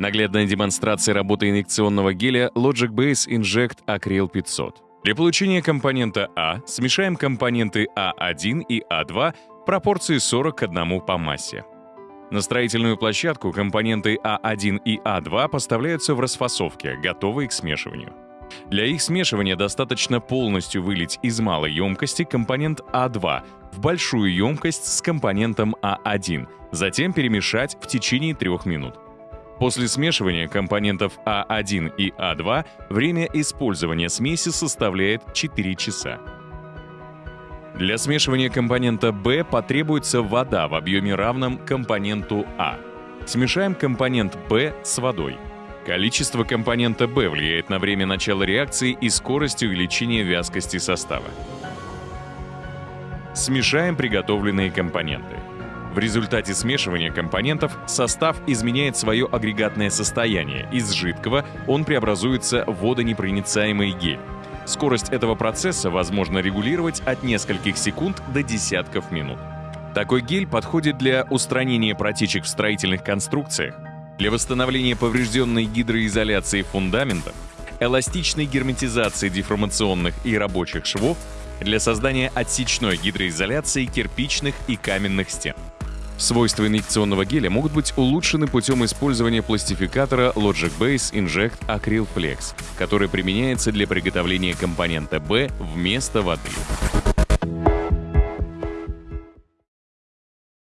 Наглядная демонстрация работы инъекционного геля Logic Base Inject Acryl 500. Для получения компонента А смешаем компоненты А1 и А2 в пропорции 40 к 1 по массе. На строительную площадку компоненты А1 и А2 поставляются в расфасовке, готовые к смешиванию. Для их смешивания достаточно полностью вылить из малой емкости компонент А2 в большую емкость с компонентом А1, затем перемешать в течение 3 минут. После смешивания компонентов А1 и А2 время использования смеси составляет 4 часа. Для смешивания компонента B потребуется вода в объеме равном компоненту А. Смешаем компонент B с водой. Количество компонента B влияет на время начала реакции и скорость увеличения вязкости состава. Смешаем приготовленные компоненты. В результате смешивания компонентов состав изменяет свое агрегатное состояние. Из жидкого он преобразуется в водонепроницаемый гель. Скорость этого процесса возможно регулировать от нескольких секунд до десятков минут. Такой гель подходит для устранения протечек в строительных конструкциях, для восстановления поврежденной гидроизоляции фундаментов, эластичной герметизации деформационных и рабочих швов, для создания отсечной гидроизоляции кирпичных и каменных стен. Свойства инъекционного геля могут быть улучшены путем использования пластификатора Logic Base Inject Acryl Flex, который применяется для приготовления компонента B вместо воды.